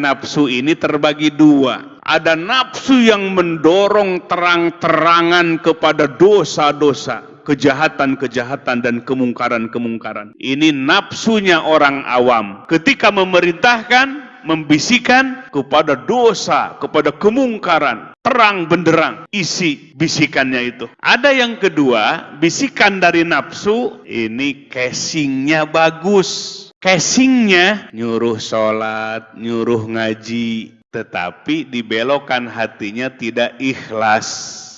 Nafsu ini terbagi dua. Ada nafsu yang mendorong terang-terangan kepada dosa-dosa, kejahatan-kejahatan dan kemungkaran-kemungkaran. Ini nafsunya orang awam. Ketika memerintahkan, membisikkan kepada dosa, kepada kemungkaran, terang benderang isi bisikannya itu. Ada yang kedua, bisikan dari nafsu ini casingnya bagus. Casingnya nyuruh sholat, nyuruh ngaji, tetapi dibelokkan hatinya tidak ikhlas.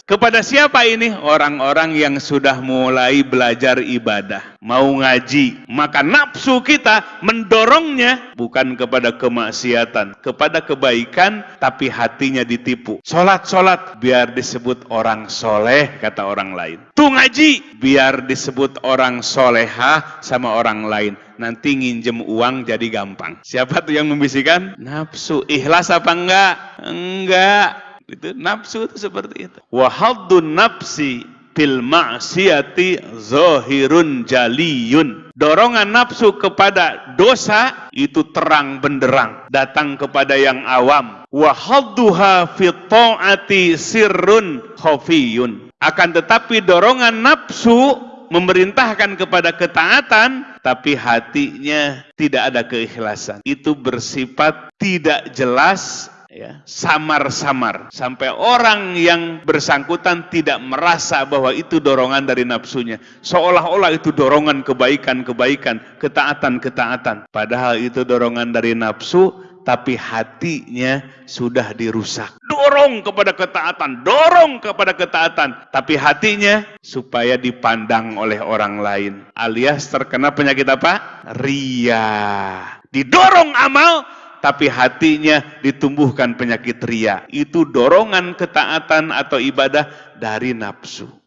Kepada siapa ini? Orang-orang yang sudah mulai belajar ibadah, mau ngaji. Maka nafsu kita mendorongnya bukan kepada kemaksiatan, kepada kebaikan, tapi hatinya ditipu. Sholat-sholat biar disebut orang soleh, kata orang lain. Tuh ngaji biar disebut orang soleha sama orang lain. Nanti nginjem uang jadi gampang. Siapa tuh yang membisikkan? Nafsu. Ikhlas apa enggak? Enggak. Itu nafsu itu seperti itu. Wahadun nafsi fil ma'siyati zahirun jaliyun. Dorongan nafsu kepada dosa itu terang benderang, datang kepada yang awam. Wahadduha fi ta'ati sirrun khafiyun. Akan tetapi dorongan nafsu memerintahkan kepada ketaatan tapi hatinya tidak ada keikhlasan. Itu bersifat tidak jelas ya samar-samar sampai orang yang bersangkutan tidak merasa bahwa itu dorongan dari nafsunya seolah-olah itu dorongan kebaikan-kebaikan ketaatan-ketaatan padahal itu dorongan dari nafsu tapi hatinya sudah dirusak. Dorong kepada ketaatan, dorong kepada ketaatan, tapi hatinya supaya dipandang oleh orang lain. Alias terkena penyakit apa? Ria. Didorong amal, tapi hatinya ditumbuhkan penyakit ria. Itu dorongan ketaatan atau ibadah dari nafsu.